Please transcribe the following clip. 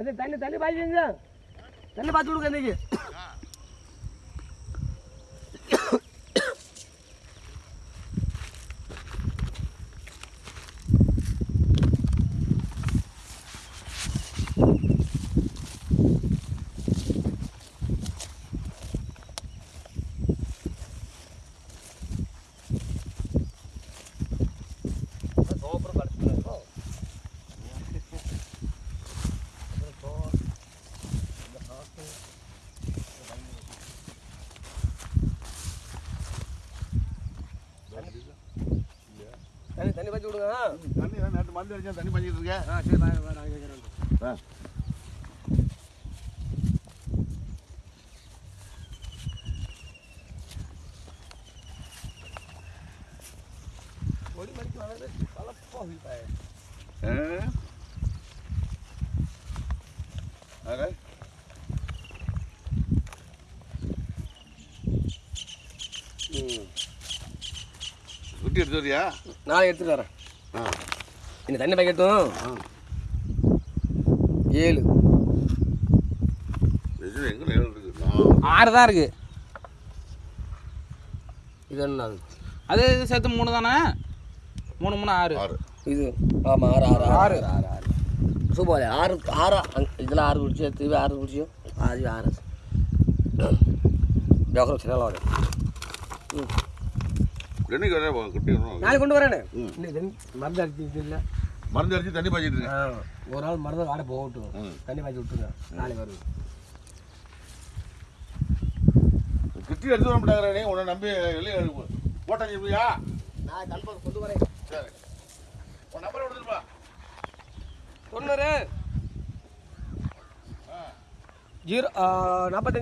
தண்ணி தண்ணி தண்ணி பாய்ச்சிங்க தண்ணி பார்த்து கொடுங்க இன்னைக்கு தண்ணி பாய்ச்சி விடுங்க. தண்ணி தான் நேற்று மருந்து அடிச்சா தண்ணி பண்ணிட்டு இருக்கேன். ஆ சரி வாங்க வாங்க கேட்குறேன் ஆ. கொடி மடிக்கு வளர்ந்து கலப்பா வீட்டாய ஆ? ஆக? ம் குட்டி எடுத்து வரியா? நான் எடுத்துட்டு வரேன். ஆ. இந்த தண்ணி பாக்கெட்டும் ஆ. ஏழு. இது எங்கே ஏழு ஆறு தான் இருக்கு. இது என்ன அது? இது சேர்த்து மூணு தானே? மூணு மூணு ஆறு. ஆறு. இது ஆமாம் ஆறு ஆறு ஆறு. ஆறு ஆறு சூப்பர் ஆறு ஆறா அங்க- இதில் ஆறு குடிச்சு திருப்பி ஆறு குடிச்சியோ? அது ஆறு. ஜோக்கரம் சின்ன ம். என்னைக்கு வர? நாளைக்கு கொண்டு வரேனே. மருந்து அடிச்சு இல்லை. மருந்து அடிச்சு தண்ணி பாய்ச்சிட்டு இருக்கேன் ஒரு நாள் மருந்து வாட போகட்டும். தண்ணி பாய்ச்சி விட்டுருங்க. நாளைக்கு வருது குட்டி எடுத்து வர மாட்டாங்க நீ உன்னை நம்பி வெளியே போட்டாங்க நான் கன்ஃபார்ம் கொண்டு வரேன். சரி. உன் நம்பரை கொடுத்துருப்பா தொண்ணூறு ஜீரோ நாற்பத்தஞ்சு